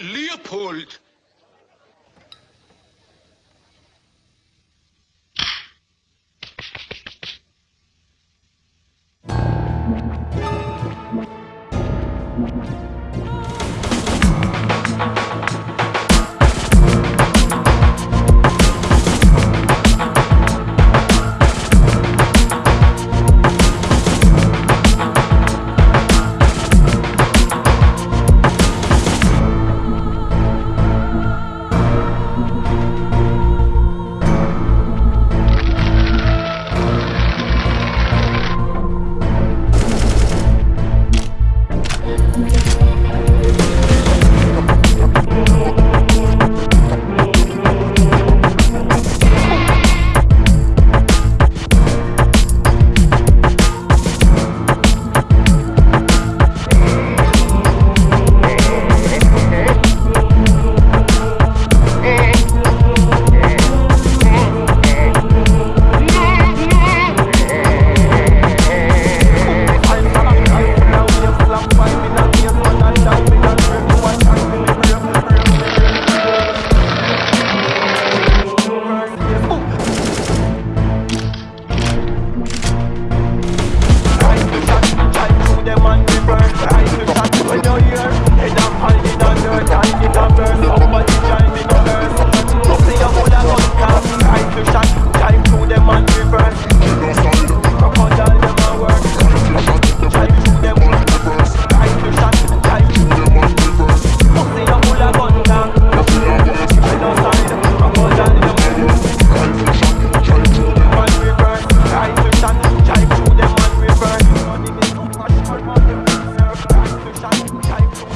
Leopold! Müzik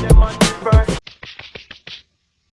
your first.